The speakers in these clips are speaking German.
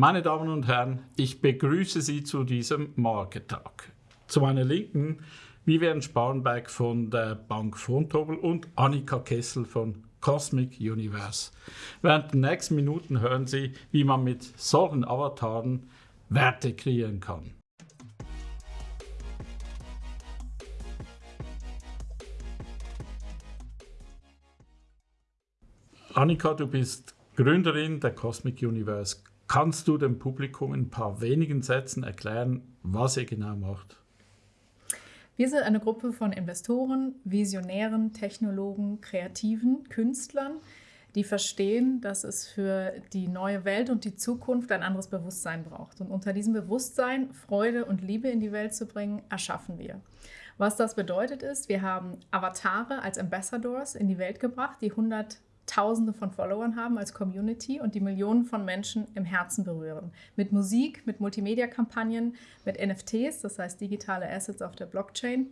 Meine Damen und Herren, ich begrüße Sie zu diesem Marketag. Zu meiner Linken Vivian Sparnberg von der Bank Fontobel und Annika Kessel von Cosmic Universe. Während den nächsten Minuten hören Sie, wie man mit solchen Avataren Werte kreieren kann. Annika, du bist Gründerin der Cosmic Universe. Kannst du dem Publikum in ein paar wenigen Sätzen erklären, was ihr genau macht? Wir sind eine Gruppe von Investoren, Visionären, Technologen, Kreativen, Künstlern, die verstehen, dass es für die neue Welt und die Zukunft ein anderes Bewusstsein braucht. Und unter diesem Bewusstsein Freude und Liebe in die Welt zu bringen, erschaffen wir. Was das bedeutet ist, wir haben Avatare als Ambassadors in die Welt gebracht, die 100 Tausende von Followern haben als Community und die Millionen von Menschen im Herzen berühren. Mit Musik, mit Multimedia-Kampagnen, mit NFTs, das heißt digitale Assets auf der Blockchain,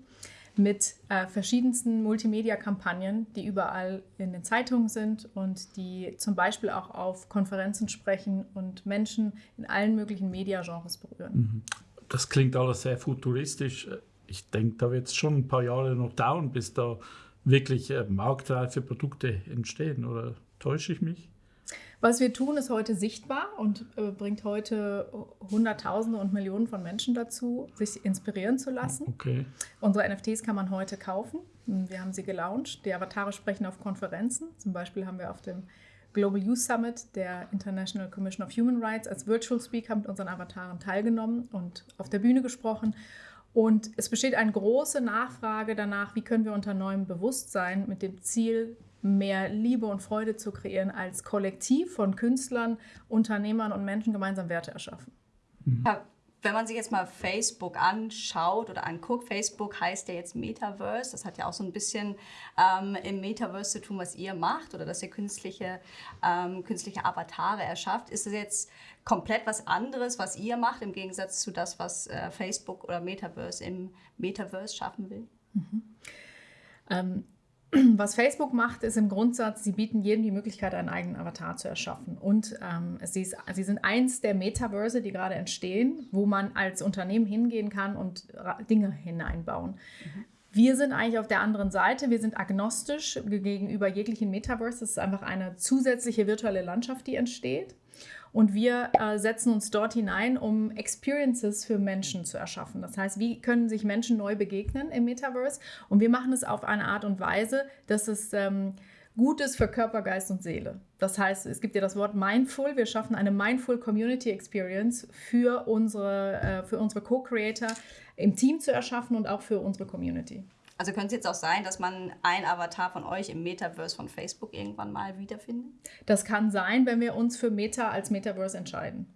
mit äh, verschiedensten Multimedia-Kampagnen, die überall in den Zeitungen sind und die zum Beispiel auch auf Konferenzen sprechen und Menschen in allen möglichen Mediagenres berühren. Mhm. Das klingt alles sehr futuristisch. Ich denke, da wird es schon ein paar Jahre noch dauern, bis da wirklich äh, marktreife Produkte entstehen. Oder täusche ich mich? Was wir tun, ist heute sichtbar und äh, bringt heute Hunderttausende und Millionen von Menschen dazu, sich inspirieren zu lassen. Okay. Unsere NFTs kann man heute kaufen. Wir haben sie gelauncht. Die Avatare sprechen auf Konferenzen. Zum Beispiel haben wir auf dem Global Youth Summit der International Commission of Human Rights als Virtual Speaker mit unseren Avataren teilgenommen und auf der Bühne gesprochen. Und es besteht eine große Nachfrage danach, wie können wir unter neuem Bewusstsein mit dem Ziel, mehr Liebe und Freude zu kreieren, als Kollektiv von Künstlern, Unternehmern und Menschen gemeinsam Werte erschaffen. Mhm. Wenn man sich jetzt mal Facebook anschaut oder anguckt, Facebook heißt ja jetzt Metaverse. Das hat ja auch so ein bisschen ähm, im Metaverse zu tun, was ihr macht oder dass ihr künstliche, ähm, künstliche Avatare erschafft. Ist das jetzt komplett was anderes, was ihr macht, im Gegensatz zu das, was äh, Facebook oder Metaverse im Metaverse schaffen will? Mhm. Ähm, was Facebook macht, ist im Grundsatz, sie bieten jedem die Möglichkeit, einen eigenen Avatar zu erschaffen. Und ähm, sie, ist, sie, sind eins der Metaverse, die gerade entstehen, wo man als Unternehmen hingehen kann und Dinge hineinbauen. Mhm. Wir sind eigentlich auf der anderen Seite. Wir sind agnostisch gegenüber jeglichen Metaverse. Das ist einfach eine zusätzliche virtuelle Landschaft, die entsteht. Und wir äh, setzen uns dort hinein, um Experiences für Menschen zu erschaffen. Das heißt, wie können sich Menschen neu begegnen im Metaverse? Und wir machen es auf eine Art und Weise, dass es ähm, gut ist für Körper, Geist und Seele. Das heißt, es gibt ja das Wort Mindful. Wir schaffen eine Mindful Community Experience für unsere, äh, für unsere Co-Creator im Team zu erschaffen und auch für unsere Community. Also könnte es jetzt auch sein, dass man ein Avatar von euch im Metaverse von Facebook irgendwann mal wiederfindet? Das kann sein, wenn wir uns für Meta als Metaverse entscheiden.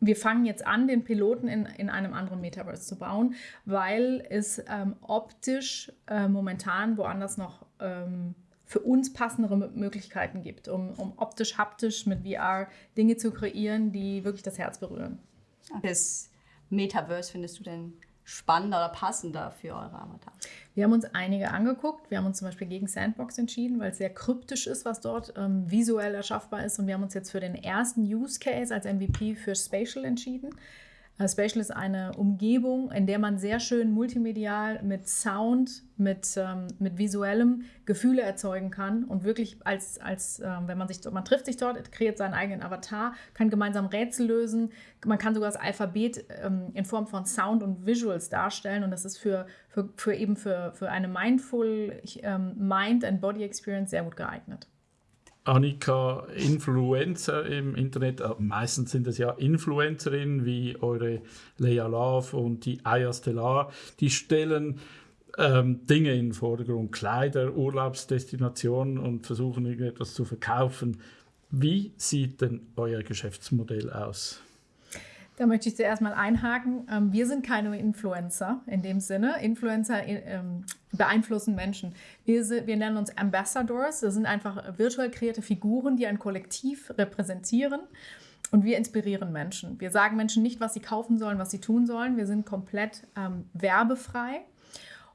Wir fangen jetzt an, den Piloten in, in einem anderen Metaverse zu bauen, weil es ähm, optisch äh, momentan woanders noch ähm, für uns passendere Möglichkeiten gibt, um, um optisch, haptisch mit VR Dinge zu kreieren, die wirklich das Herz berühren. Das Metaverse findest du denn spannender oder passender für eure Avatar? Wir haben uns einige angeguckt. Wir haben uns zum Beispiel gegen Sandbox entschieden, weil es sehr kryptisch ist, was dort ähm, visuell erschaffbar ist. Und wir haben uns jetzt für den ersten Use Case als MVP für Spatial entschieden. Spatial ist eine Umgebung, in der man sehr schön multimedial mit Sound, mit, ähm, mit visuellem Gefühle erzeugen kann und wirklich als, als ähm, wenn man sich, man trifft sich dort, kreiert seinen eigenen Avatar, kann gemeinsam Rätsel lösen, man kann sogar das Alphabet ähm, in Form von Sound und Visuals darstellen und das ist für, für, für eben für, für eine mindful ähm, Mind and Body Experience sehr gut geeignet. Annika, Influencer im Internet, äh, meistens sind es ja Influencerinnen wie eure Leia Love und die Aya Stellar, die stellen ähm, Dinge in den Vordergrund, Kleider, Urlaubsdestinationen und versuchen irgendetwas zu verkaufen. Wie sieht denn euer Geschäftsmodell aus? Da möchte ich zuerst mal einhaken. Ähm, wir sind keine Influencer in dem Sinne. Influencer ähm, beeinflussen Menschen. Wir, wir nennen uns Ambassadors. Das sind einfach virtuell kreierte Figuren, die ein Kollektiv repräsentieren. Und wir inspirieren Menschen. Wir sagen Menschen nicht, was sie kaufen sollen, was sie tun sollen. Wir sind komplett ähm, werbefrei.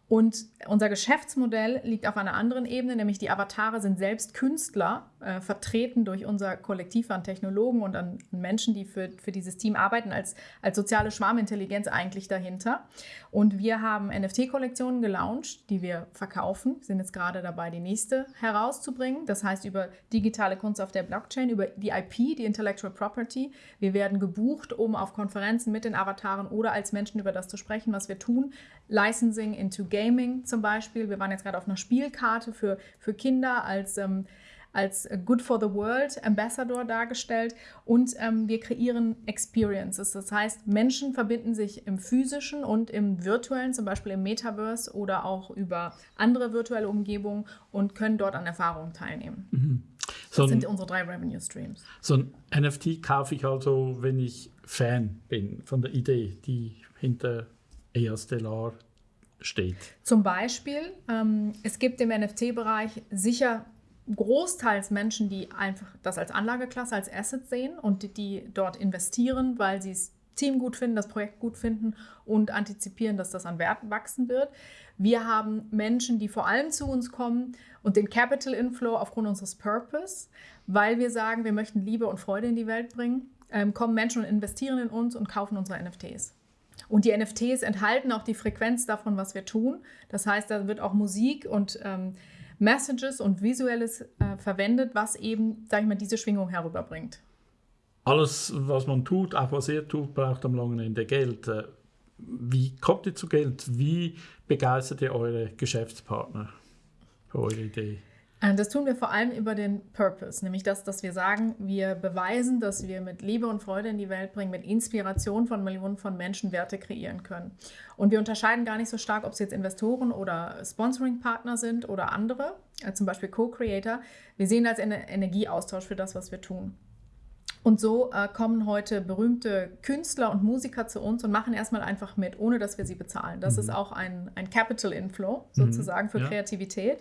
Und unser Geschäftsmodell liegt auf einer anderen Ebene, nämlich die Avatare sind selbst Künstler äh, vertreten durch unser Kollektiv an Technologen und an Menschen, die für, für dieses Team arbeiten, als, als soziale Schwarmintelligenz eigentlich dahinter. Und wir haben NFT-Kollektionen gelauncht, die wir verkaufen. Wir sind jetzt gerade dabei, die nächste herauszubringen. Das heißt über digitale Kunst auf der Blockchain, über die IP, die Intellectual Property. Wir werden gebucht, um auf Konferenzen mit den Avataren oder als Menschen über das zu sprechen, was wir tun. Licensing into Gaming zum Beispiel. Wir waren jetzt gerade auf einer Spielkarte für, für Kinder als ähm, als Good for the World Ambassador dargestellt und ähm, wir kreieren Experiences. Das heißt, Menschen verbinden sich im physischen und im virtuellen, zum Beispiel im Metaverse oder auch über andere virtuelle Umgebungen und können dort an Erfahrungen teilnehmen. Mhm. So das sind unsere drei Revenue Streams. So ein NFT kaufe ich also, wenn ich Fan bin von der Idee, die hinter EA Stellar steht. Zum Beispiel, ähm, es gibt im NFT-Bereich sicher großteils Menschen, die einfach das als Anlageklasse, als Asset sehen und die, die dort investieren, weil sie das Team gut finden, das Projekt gut finden und antizipieren, dass das an Wert wachsen wird. Wir haben Menschen, die vor allem zu uns kommen und den Capital Inflow aufgrund unseres Purpose, weil wir sagen, wir möchten Liebe und Freude in die Welt bringen, ähm, kommen Menschen und investieren in uns und kaufen unsere NFTs. Und die NFTs enthalten auch die Frequenz davon, was wir tun. Das heißt, da wird auch Musik und ähm, Messages und Visuelles äh, verwendet, was eben, sag ich mal, diese Schwingung herüberbringt. Alles, was man tut, auch was ihr tut, braucht am langen Ende Geld. Äh, wie kommt ihr zu Geld? Wie begeistert ihr eure Geschäftspartner für eure Idee? Äh, das tun wir vor allem über den Purpose, nämlich das, dass wir sagen, wir beweisen, dass wir mit Liebe und Freude in die Welt bringen, mit Inspiration von Millionen von Menschen Werte kreieren können. Und wir unterscheiden gar nicht so stark, ob es jetzt Investoren oder Sponsoring-Partner sind oder andere, äh, zum Beispiel Co-Creator. Wir sehen als einen Energieaustausch für das, was wir tun. Und so äh, kommen heute berühmte Künstler und Musiker zu uns und machen erstmal einfach mit, ohne dass wir sie bezahlen. Das mhm. ist auch ein, ein Capital Inflow sozusagen mhm. für ja. Kreativität.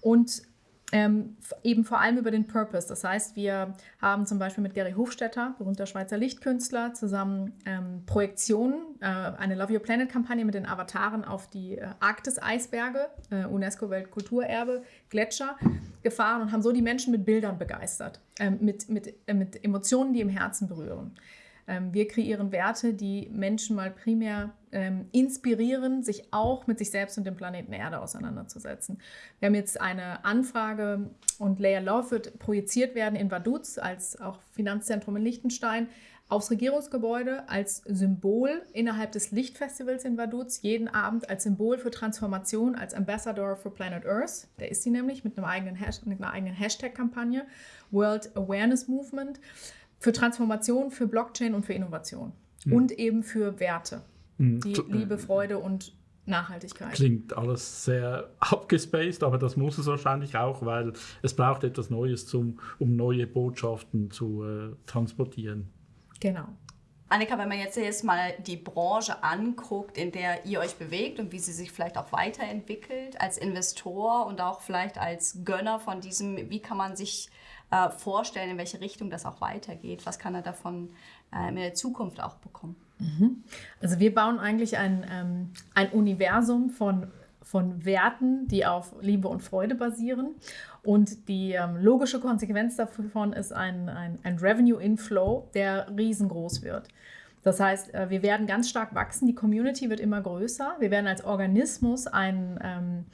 Und ähm, eben vor allem über den Purpose. Das heißt, wir haben zum Beispiel mit Gary Hofstetter, berühmter Schweizer Lichtkünstler, zusammen ähm, Projektionen, äh, eine Love Your Planet-Kampagne mit den Avataren auf die äh, Arktis-Eisberge, äh, UNESCO-Weltkulturerbe, Gletscher, gefahren und haben so die Menschen mit Bildern begeistert, ähm, mit, mit, äh, mit Emotionen, die im Herzen berühren. Ähm, wir kreieren Werte, die Menschen mal primär ähm, inspirieren, sich auch mit sich selbst und dem Planeten Erde auseinanderzusetzen. Wir haben jetzt eine Anfrage und Layer Love wird projiziert werden in Vaduz als auch Finanzzentrum in Liechtenstein aufs Regierungsgebäude als Symbol innerhalb des Lichtfestivals in Vaduz, jeden Abend als Symbol für Transformation, als Ambassador for Planet Earth. Der ist sie nämlich mit, einem eigenen mit einer eigenen Hashtag-Kampagne, World Awareness Movement für Transformation, für Blockchain und für Innovation. Mhm. Und eben für Werte. Mhm. Die Liebe, Freude und Nachhaltigkeit. Klingt alles sehr abgespaced, aber das muss es wahrscheinlich auch, weil es braucht etwas Neues, zum, um neue Botschaften zu äh, transportieren. Genau. Annika, wenn man jetzt, jetzt mal die Branche anguckt, in der ihr euch bewegt und wie sie sich vielleicht auch weiterentwickelt, als Investor und auch vielleicht als Gönner von diesem, wie kann man sich äh, vorstellen, in welche Richtung das auch weitergeht. Was kann er davon äh, in der Zukunft auch bekommen? Mhm. Also wir bauen eigentlich ein, ähm, ein Universum von, von Werten, die auf Liebe und Freude basieren. Und die ähm, logische Konsequenz davon ist ein, ein, ein Revenue-Inflow, der riesengroß wird. Das heißt, äh, wir werden ganz stark wachsen, die Community wird immer größer. Wir werden als Organismus ein, ähm,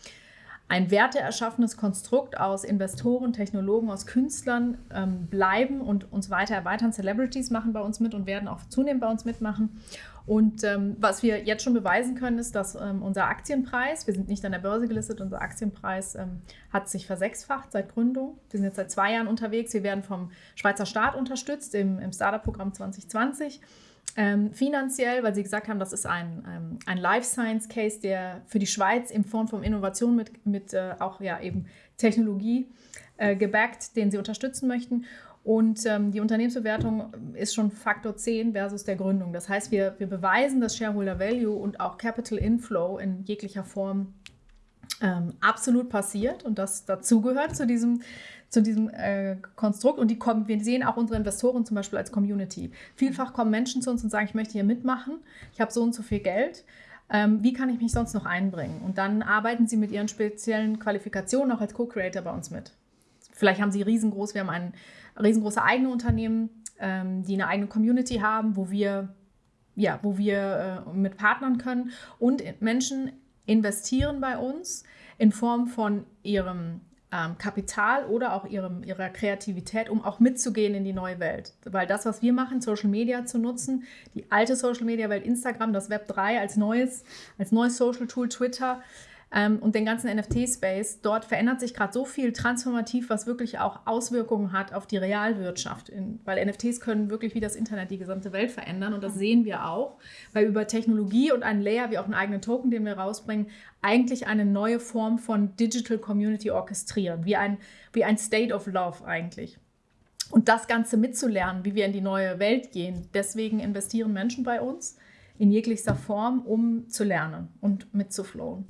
ein werteerschaffenes Konstrukt aus Investoren, Technologen, aus Künstlern ähm, bleiben und uns weiter erweitern. Celebrities machen bei uns mit und werden auch zunehmend bei uns mitmachen. Und ähm, was wir jetzt schon beweisen können, ist, dass ähm, unser Aktienpreis, wir sind nicht an der Börse gelistet, unser Aktienpreis ähm, hat sich versechsfacht seit Gründung. Wir sind jetzt seit zwei Jahren unterwegs. Wir werden vom Schweizer Staat unterstützt im, im Startup-Programm 2020 ähm, finanziell, weil Sie gesagt haben, das ist ein, ähm, ein Life Science Case, der für die Schweiz in Form von Innovation mit, mit äh, auch ja eben Technologie äh, gebackt, den Sie unterstützen möchten. Und ähm, die Unternehmensbewertung ist schon Faktor 10 versus der Gründung. Das heißt, wir, wir beweisen, dass Shareholder Value und auch Capital Inflow in jeglicher Form ähm, absolut passiert und das dazugehört zu diesem zu diesem äh, Konstrukt und die kommen, wir sehen auch unsere Investoren zum Beispiel als Community. Vielfach kommen Menschen zu uns und sagen, ich möchte hier mitmachen, ich habe so und so viel Geld. Ähm, wie kann ich mich sonst noch einbringen? Und dann arbeiten sie mit ihren speziellen Qualifikationen auch als Co-Creator bei uns mit. Vielleicht haben sie riesengroß, wir haben ein riesengroße eigene Unternehmen, ähm, die eine eigene Community haben, wo wir, ja, wo wir äh, mit partnern können. Und Menschen investieren bei uns in Form von ihrem ähm, Kapital oder auch ihrem, ihrer Kreativität, um auch mitzugehen in die neue Welt. Weil das, was wir machen, Social Media zu nutzen, die alte Social Media Welt, Instagram, das Web 3 als neues, als neues Social Tool, Twitter, ähm, und den ganzen NFT-Space. Dort verändert sich gerade so viel transformativ, was wirklich auch Auswirkungen hat auf die Realwirtschaft. In, weil NFTs können wirklich wie das Internet die gesamte Welt verändern und das sehen wir auch, weil über Technologie und einen Layer wie auch einen eigenen Token, den wir rausbringen, eigentlich eine neue Form von Digital Community orchestrieren, wie ein, wie ein State of Love eigentlich. Und das Ganze mitzulernen, wie wir in die neue Welt gehen. Deswegen investieren Menschen bei uns in jeglicher Form, um zu lernen und mitzuflowen.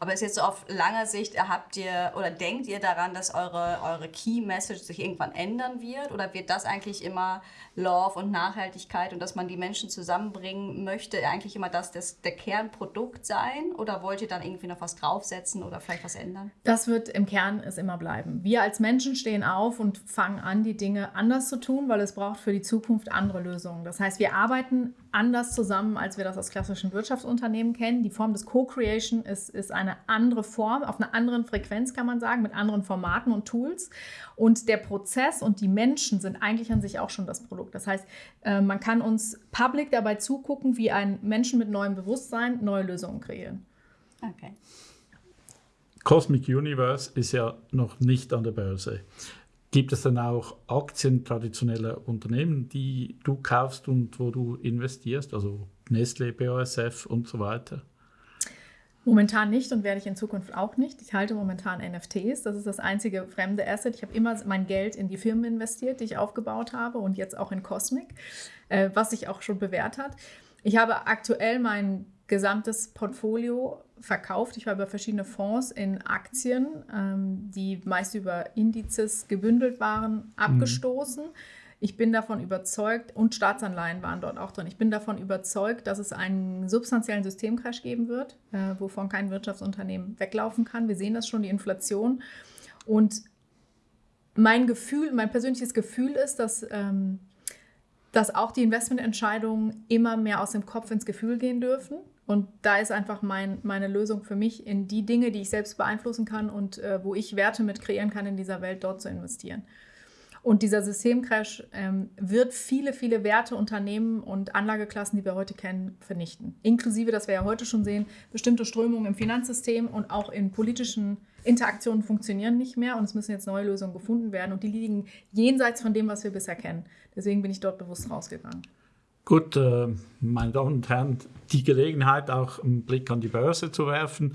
Aber ist jetzt so auf langer Sicht, habt ihr oder denkt ihr daran, dass eure, eure Key Message sich irgendwann ändern wird? Oder wird das eigentlich immer Love und Nachhaltigkeit und dass man die Menschen zusammenbringen möchte, eigentlich immer das, das der Kernprodukt sein? Oder wollt ihr dann irgendwie noch was draufsetzen oder vielleicht was ändern? Das wird im Kern es immer bleiben. Wir als Menschen stehen auf und fangen an, die Dinge anders zu tun, weil es braucht für die Zukunft andere Lösungen. Das heißt, wir arbeiten anders zusammen, als wir das aus klassischen Wirtschaftsunternehmen kennen. Die Form des Co-Creation ist, ist eine andere Form, auf einer anderen Frequenz kann man sagen, mit anderen Formaten und Tools. Und der Prozess und die Menschen sind eigentlich an sich auch schon das Produkt. Das heißt, äh, man kann uns public dabei zugucken, wie ein Menschen mit neuem Bewusstsein neue Lösungen kreieren. Okay. Cosmic Universe ist ja noch nicht an der Börse. Gibt es dann auch Aktien traditioneller Unternehmen, die du kaufst und wo du investierst, also Nestle, BASF und so weiter? Momentan nicht und werde ich in Zukunft auch nicht. Ich halte momentan NFTs. Das ist das einzige fremde Asset. Ich habe immer mein Geld in die Firmen investiert, die ich aufgebaut habe und jetzt auch in Cosmic, äh, was sich auch schon bewährt hat. Ich habe aktuell mein gesamtes Portfolio verkauft. Ich war über verschiedene Fonds in Aktien, ähm, die meist über Indizes gebündelt waren, abgestoßen. Mhm. Ich bin davon überzeugt, und Staatsanleihen waren dort auch drin, ich bin davon überzeugt, dass es einen substanziellen Systemcrash geben wird, äh, wovon kein Wirtschaftsunternehmen weglaufen kann. Wir sehen das schon, die Inflation. Und mein Gefühl, mein persönliches Gefühl ist, dass, ähm, dass auch die Investmententscheidungen immer mehr aus dem Kopf ins Gefühl gehen dürfen. Und da ist einfach mein, meine Lösung für mich, in die Dinge, die ich selbst beeinflussen kann und äh, wo ich Werte mit kreieren kann in dieser Welt, dort zu investieren. Und dieser Systemcrash ähm, wird viele, viele Werte, Unternehmen und Anlageklassen, die wir heute kennen, vernichten. Inklusive, dass wir ja heute schon sehen, bestimmte Strömungen im Finanzsystem und auch in politischen Interaktionen funktionieren nicht mehr und es müssen jetzt neue Lösungen gefunden werden und die liegen jenseits von dem, was wir bisher kennen. Deswegen bin ich dort bewusst rausgegangen. Gut, äh, meine Damen und Herren, die Gelegenheit, auch einen Blick an die Börse zu werfen.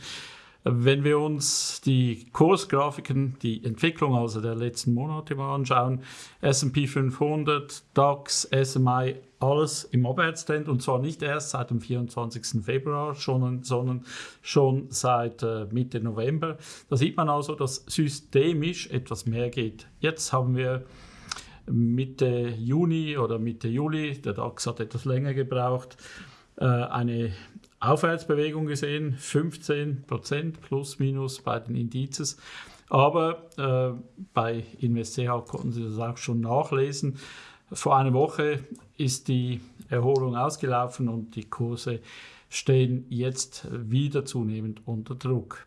Wenn wir uns die Kursgrafiken, die Entwicklung also der letzten Monate mal anschauen, S&P 500, DAX, SMI, alles im Abwärtstrend und zwar nicht erst seit dem 24. Februar, schon, sondern schon seit äh, Mitte November. Da sieht man also, dass systemisch etwas mehr geht. Jetzt haben wir Mitte Juni oder Mitte Juli, der DAX hat etwas länger gebraucht, äh, eine Aufwärtsbewegung gesehen, 15 Prozent plus minus bei den Indizes. Aber äh, bei InvestCH konnten Sie das auch schon nachlesen. Vor einer Woche ist die Erholung ausgelaufen und die Kurse stehen jetzt wieder zunehmend unter Druck.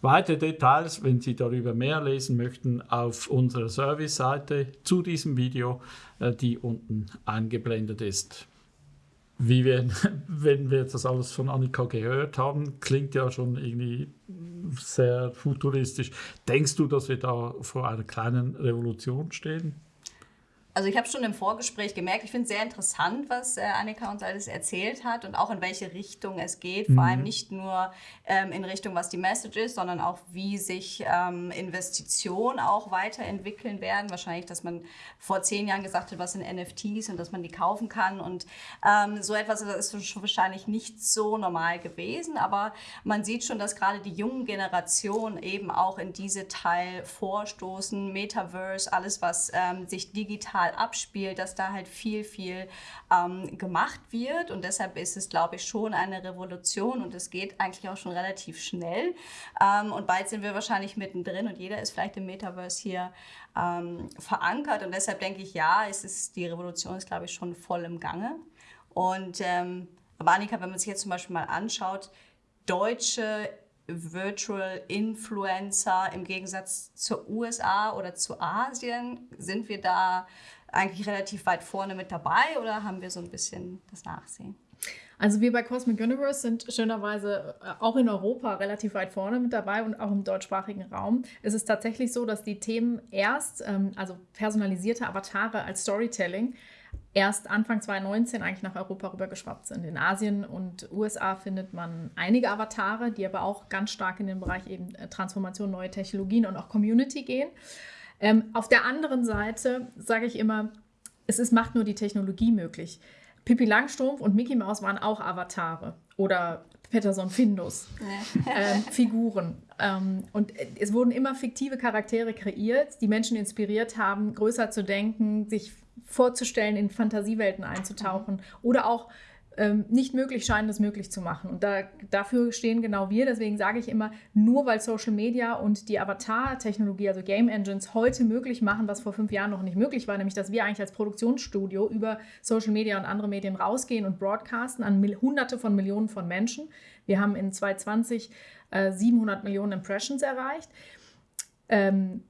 Weitere Details, wenn Sie darüber mehr lesen möchten, auf unserer Service-Seite zu diesem Video, äh, die unten eingeblendet ist. Wie wir, wenn wir das alles von Annika gehört haben, klingt ja schon irgendwie sehr futuristisch. Denkst du, dass wir da vor einer kleinen Revolution stehen? Also ich habe schon im Vorgespräch gemerkt, ich finde es sehr interessant, was äh, Annika uns alles erzählt hat und auch in welche Richtung es geht. Mhm. Vor allem nicht nur ähm, in Richtung, was die Message ist, sondern auch, wie sich ähm, Investitionen auch weiterentwickeln werden. Wahrscheinlich, dass man vor zehn Jahren gesagt hat, was sind NFTs und dass man die kaufen kann. Und ähm, so etwas ist schon wahrscheinlich nicht so normal gewesen. Aber man sieht schon, dass gerade die jungen Generationen eben auch in diese Teil vorstoßen. Metaverse, alles, was ähm, sich digital digital abspielt, dass da halt viel, viel ähm, gemacht wird. Und deshalb ist es, glaube ich, schon eine Revolution und es geht eigentlich auch schon relativ schnell. Ähm, und bald sind wir wahrscheinlich mittendrin und jeder ist vielleicht im Metaverse hier ähm, verankert. Und deshalb denke ich, ja, es ist, die Revolution ist, glaube ich, schon voll im Gange. Und ähm, aber Annika, wenn man sich jetzt zum Beispiel mal anschaut, deutsche Virtual Influencer im Gegensatz zur USA oder zu Asien, sind wir da eigentlich relativ weit vorne mit dabei oder haben wir so ein bisschen das Nachsehen? Also wir bei Cosmic Universe sind schönerweise äh, auch in Europa relativ weit vorne mit dabei und auch im deutschsprachigen Raum. Es ist tatsächlich so, dass die Themen erst, ähm, also personalisierte Avatare als Storytelling, erst Anfang 2019 eigentlich nach Europa rübergeschwappt sind. In Asien und USA findet man einige Avatare, die aber auch ganz stark in den Bereich eben äh, Transformation, neue Technologien und auch Community gehen. Ähm, auf der anderen Seite sage ich immer, es ist, macht nur die Technologie möglich. Pippi Langstrumpf und Mickey Mouse waren auch Avatare oder Peterson Findus, ähm, Figuren. Ähm, und es wurden immer fiktive Charaktere kreiert, die Menschen inspiriert haben, größer zu denken, sich vorzustellen, in Fantasiewelten einzutauchen oder auch ähm, nicht möglich scheinen, das möglich zu machen. Und da, dafür stehen genau wir. Deswegen sage ich immer, nur weil Social Media und die Avatar-Technologie, also Game Engines, heute möglich machen, was vor fünf Jahren noch nicht möglich war, nämlich dass wir eigentlich als Produktionsstudio über Social Media und andere Medien rausgehen und broadcasten an Hunderte von Millionen von Menschen. Wir haben in 2020 äh, 700 Millionen Impressions erreicht. Ähm,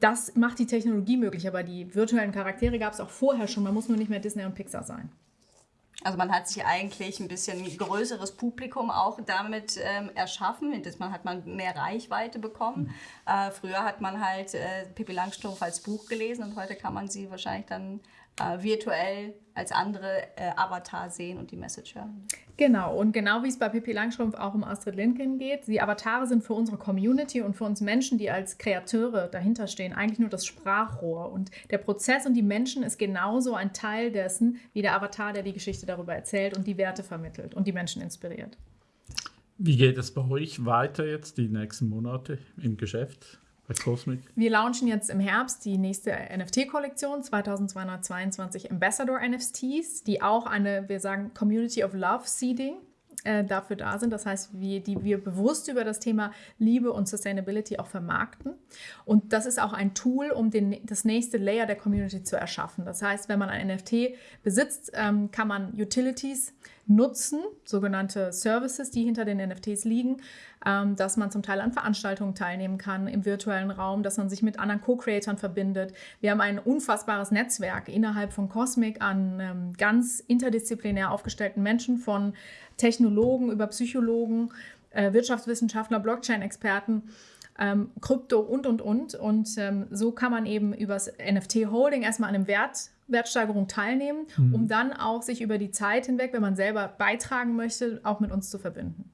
das macht die Technologie möglich, aber die virtuellen Charaktere gab es auch vorher schon. Man muss nur nicht mehr Disney und Pixar sein. Also man hat sich eigentlich ein bisschen größeres Publikum auch damit ähm, erschaffen. Man hat man mehr Reichweite bekommen. Mhm. Äh, früher hat man halt äh, Pippi Langstrumpf als Buch gelesen und heute kann man sie wahrscheinlich dann äh, virtuell als andere äh, Avatar sehen und die Message hören. Genau, und genau wie es bei Pippi Langstrumpf auch um Astrid Lindgren geht, die Avatare sind für unsere Community und für uns Menschen, die als Kreateure dahinter stehen, eigentlich nur das Sprachrohr. Und der Prozess und die Menschen ist genauso ein Teil dessen, wie der Avatar, der die Geschichte darüber erzählt und die Werte vermittelt und die Menschen inspiriert. Wie geht es bei euch weiter jetzt die nächsten Monate im Geschäft? Wir launchen jetzt im Herbst die nächste NFT-Kollektion, 2222 Ambassador NFTs, die auch eine, wir sagen, Community of Love Seeding äh, dafür da sind. Das heißt, wir, die wir bewusst über das Thema Liebe und Sustainability auch vermarkten. Und das ist auch ein Tool, um den, das nächste Layer der Community zu erschaffen. Das heißt, wenn man ein NFT besitzt, ähm, kann man Utilities nutzen, sogenannte Services, die hinter den NFTs liegen, ähm, dass man zum Teil an Veranstaltungen teilnehmen kann im virtuellen Raum, dass man sich mit anderen Co-Creatoren verbindet. Wir haben ein unfassbares Netzwerk innerhalb von Cosmic an ähm, ganz interdisziplinär aufgestellten Menschen, von Technologen über Psychologen, äh, Wirtschaftswissenschaftler, Blockchain-Experten. Ähm, Krypto und, und, und. Und ähm, so kann man eben übers NFT-Holding erstmal an einem Wert Wertsteigerung teilnehmen, mhm. um dann auch sich über die Zeit hinweg, wenn man selber beitragen möchte, auch mit uns zu verbinden.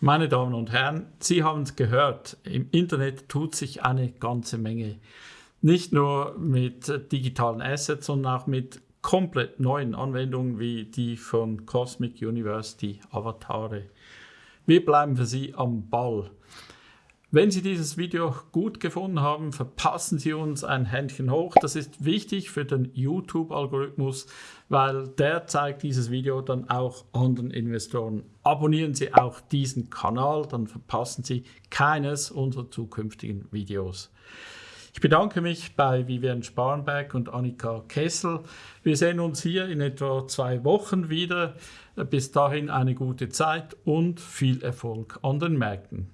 Meine Damen und Herren, Sie haben es gehört, im Internet tut sich eine ganze Menge. Nicht nur mit digitalen Assets, sondern auch mit komplett neuen Anwendungen wie die von Cosmic University Avatare. Wir bleiben für Sie am Ball. Wenn Sie dieses Video gut gefunden haben, verpassen Sie uns ein Händchen hoch. Das ist wichtig für den YouTube-Algorithmus, weil der zeigt dieses Video dann auch anderen Investoren. Abonnieren Sie auch diesen Kanal, dann verpassen Sie keines unserer zukünftigen Videos. Ich bedanke mich bei Vivian Sparnberg und Annika Kessel. Wir sehen uns hier in etwa zwei Wochen wieder. Bis dahin eine gute Zeit und viel Erfolg an den Märkten.